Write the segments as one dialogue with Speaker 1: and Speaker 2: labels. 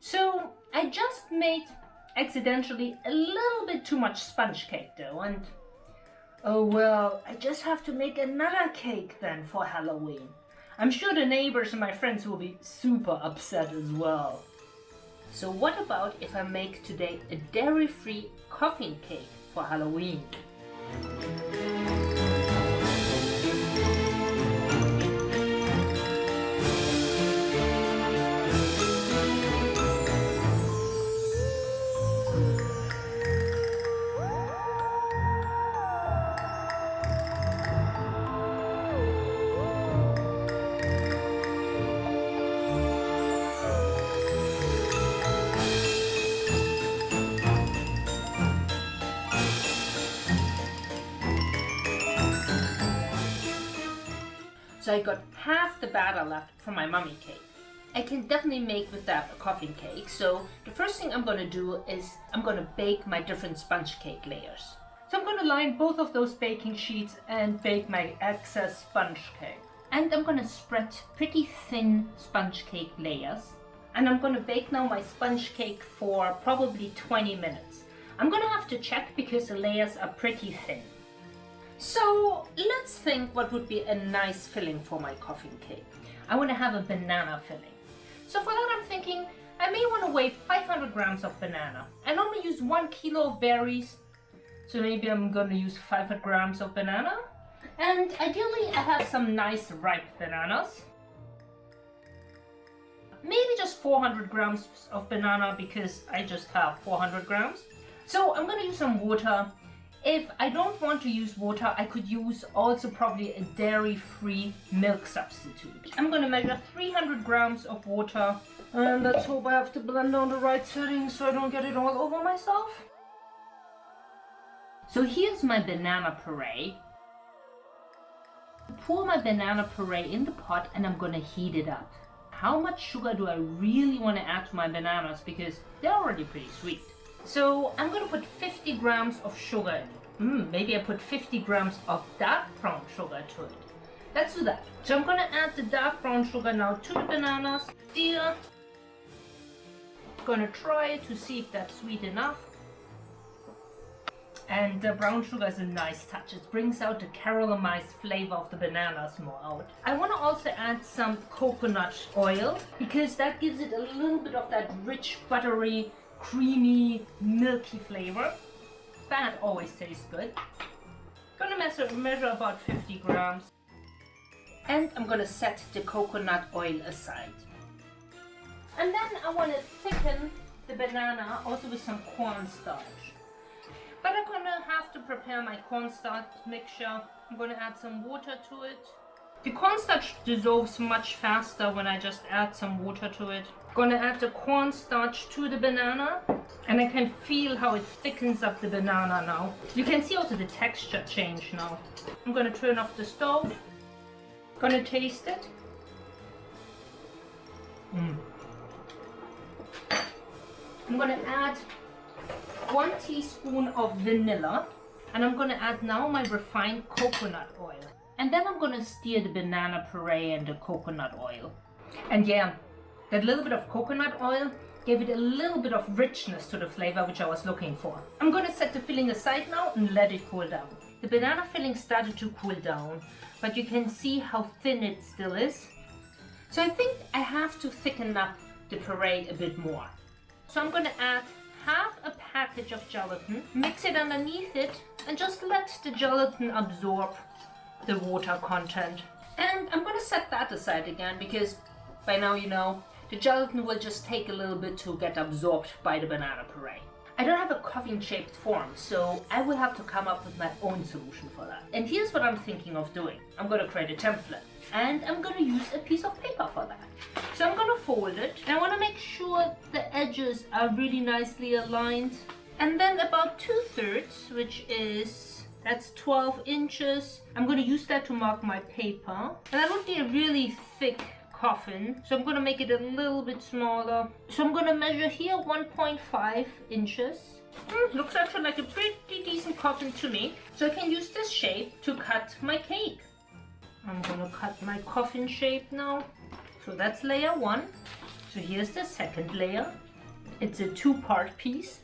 Speaker 1: So I just made accidentally a little bit too much sponge cake dough and oh well, I just have to make another cake then for Halloween. I'm sure the neighbors and my friends will be super upset as well. So what about if I make today a dairy-free coffin cake for Halloween? So I got half the batter left from my mummy cake. I can definitely make with that a coffin cake. So the first thing I'm going to do is I'm going to bake my different sponge cake layers. So I'm going to line both of those baking sheets and bake my excess sponge cake. And I'm going to spread pretty thin sponge cake layers. And I'm going to bake now my sponge cake for probably 20 minutes. I'm going to have to check because the layers are pretty thin. So let's think what would be a nice filling for my coffin cake. I want to have a banana filling. So for that I'm thinking I may want to weigh 500 grams of banana. I normally use one kilo of berries. So maybe I'm going to use 500 grams of banana. And ideally I have some nice ripe bananas. Maybe just 400 grams of banana because I just have 400 grams. So I'm going to use some water if I don't want to use water, I could use also probably a dairy-free milk substitute. I'm to measure 300 grams of water and let's hope I have to blend on the right settings so I don't get it all over myself. So here's my banana puree. Pour my banana puree in the pot and I'm to heat it up. How much sugar do I really want to add to my bananas because they're already pretty sweet. So I'm to put 50 grams of sugar in it. Mm, maybe I put 50 grams of dark brown sugar to it. Let's do that. So I'm to add the dark brown sugar now to the bananas. Going to try to see if that's sweet enough. And the brown sugar is a nice touch. It brings out the caramelized flavor of the bananas more out. I want to also add some coconut oil because that gives it a little bit of that rich, buttery creamy, milky flavor. That always tastes good. Gonna measure, measure about 50 grams. And I'm gonna set the coconut oil aside. And then I want to thicken the banana also with some cornstarch. But I'm gonna have to prepare my cornstarch mixture. I'm gonna add some water to it. The cornstarch dissolves much faster when I just add some water to it. I'm gonna add the cornstarch to the banana and I can feel how it thickens up the banana now. You can see also the texture change now. I'm gonna turn off the stove. Gonna taste it. Mm. I'm gonna add one teaspoon of vanilla and I'm gonna add now my refined coconut oil. And then I'm to steer the banana puree and the coconut oil. And yeah, that little bit of coconut oil gave it a little bit of richness to the flavor which I was looking for. I'm to set the filling aside now and let it cool down. The banana filling started to cool down, but you can see how thin it still is. So I think I have to thicken up the puree a bit more. So I'm to add half a package of gelatin, mix it underneath it, and just let the gelatin absorb the water content. And I'm to set that aside again because by now you know the gelatin will just take a little bit to get absorbed by the banana puree. I don't have a coffin shaped form, so I will have to come up with my own solution for that. And here's what I'm thinking of doing. I'm to create a template and I'm to use a piece of paper for that. So I'm to fold it and I want to make sure the edges are really nicely aligned. And then about two thirds, which is that's 12 inches. I'm going to use that to mark my paper. And I would be a really thick coffin. So I'm going to make it a little bit smaller. So I'm going to measure here 1.5 inches. Mm, looks actually like a pretty decent coffin to me. So I can use this shape to cut my cake. I'm going to cut my coffin shape now. So that's layer one. So here's the second layer. It's a two-part piece.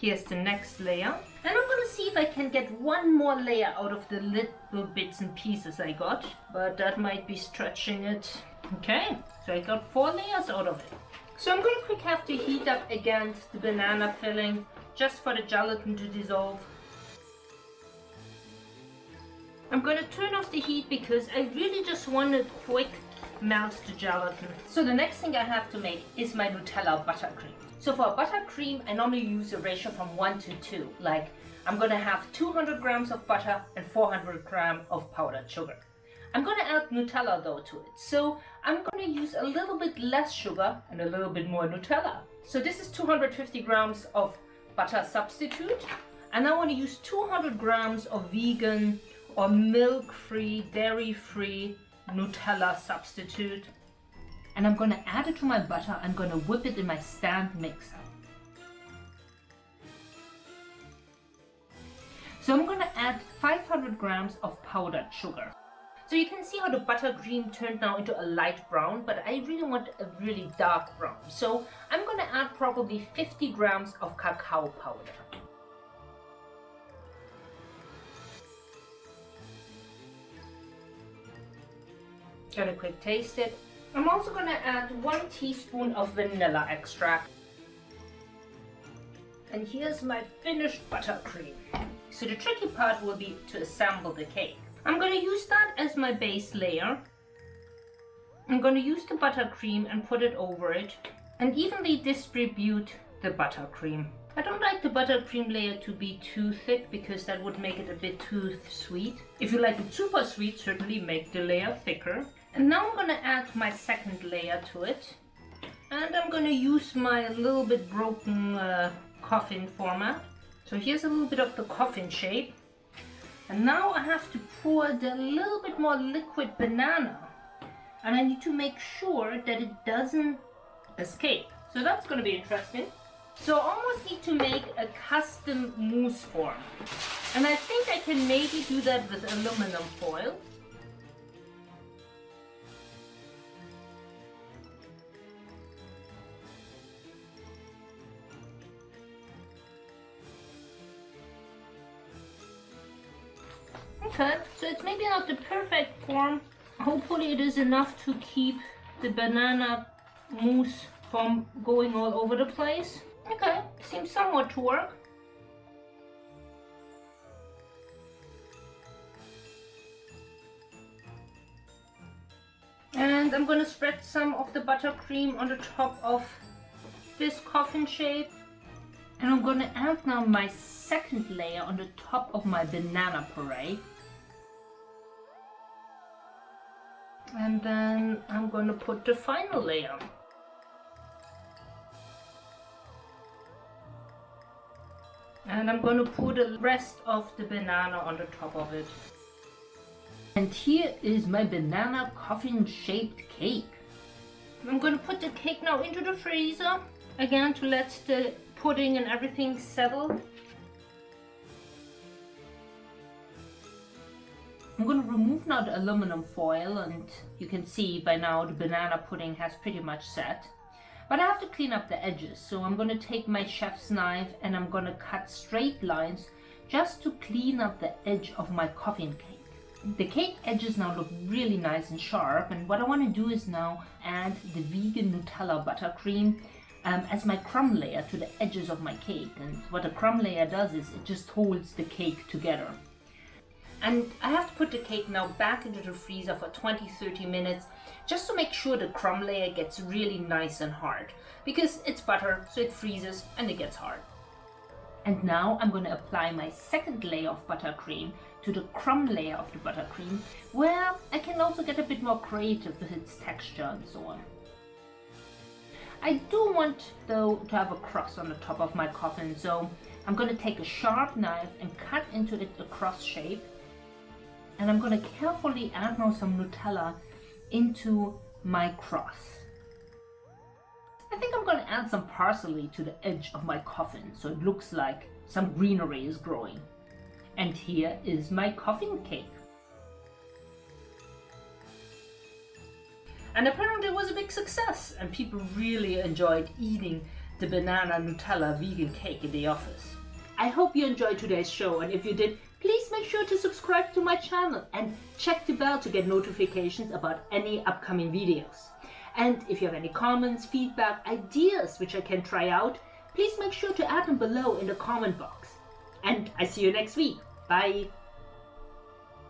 Speaker 1: Here's the next layer. And I'm gonna see if I can get one more layer out of the little bits and pieces I got. But that might be stretching it. Okay, so I got four layers out of it. So I'm gonna quick have to heat up again the banana filling just for the gelatin to dissolve. I'm gonna turn off the heat because I really just want to quick melt the gelatin. So the next thing I have to make is my Nutella buttercream. So for a buttercream, I normally use a ratio from 1 to 2. Like I'm gonna have 200 grams of butter and 400 grams of powdered sugar. I'm gonna add Nutella though to it. So I'm gonna use a little bit less sugar and a little bit more Nutella. So this is 250 grams of butter substitute. And I wanna use 200 grams of vegan or milk-free, dairy-free Nutella substitute. And I'm gonna add it to my butter. I'm gonna whip it in my stand mixer. So I'm gonna add 500 grams of powdered sugar. So you can see how the buttercream turned now into a light brown, but I really want a really dark brown. So I'm gonna add probably 50 grams of cacao powder. Gonna quick taste it. I'm also gonna add one teaspoon of vanilla extract. And here's my finished buttercream. So the tricky part will be to assemble the cake. I'm going to use that as my base layer. I'm going to use the buttercream and put it over it and evenly distribute the buttercream. I don't like the buttercream layer to be too thick because that would make it a bit too sweet. If you like it super sweet, certainly make the layer thicker. And now I'm to add my second layer to it. And I'm to use my little bit broken uh, coffin format. So here's a little bit of the coffin shape. And now I have to pour the little bit more liquid banana. And I need to make sure that it doesn't escape. So that's to be interesting. So I almost need to make a custom mousse form. And I think I can maybe do that with aluminum foil. Okay, so it's maybe not the perfect form. Hopefully it is enough to keep the banana mousse from going all over the place. Okay, seems somewhat to work. And I'm gonna spread some of the buttercream on the top of this coffin shape. And I'm gonna add now my second layer on the top of my banana puree. And then I'm going to put the final layer. And I'm going to put the rest of the banana on the top of it. And here is my banana coffin shaped cake. I'm going to put the cake now into the freezer again to let the pudding and everything settle. I'm going to remove now the aluminum foil and you can see by now the banana pudding has pretty much set. But I have to clean up the edges so I'm going to take my chef's knife and I'm going to cut straight lines just to clean up the edge of my coffin cake. The cake edges now look really nice and sharp and what I want to do is now add the vegan Nutella buttercream um, as my crumb layer to the edges of my cake and what a crumb layer does is it just holds the cake together. And I have to put the cake now back into the freezer for 20-30 minutes just to make sure the crumb layer gets really nice and hard because it's butter so it freezes and it gets hard. And now I'm going to apply my second layer of buttercream to the crumb layer of the buttercream where I can also get a bit more creative with its texture and so on. I do want though to have a cross on the top of my coffin so I'm going to take a sharp knife and cut into it a cross shape and I'm going to carefully add now some Nutella into my cross. I think I'm going to add some parsley to the edge of my coffin so it looks like some greenery is growing. And here is my coffin cake. And apparently it was a big success and people really enjoyed eating the banana Nutella vegan cake in the office. I hope you enjoyed today's show and if you did, please make sure to subscribe to my channel and check the bell to get notifications about any upcoming videos. And if you have any comments, feedback, ideas which I can try out, please make sure to add them below in the comment box. And I see you next week. Bye!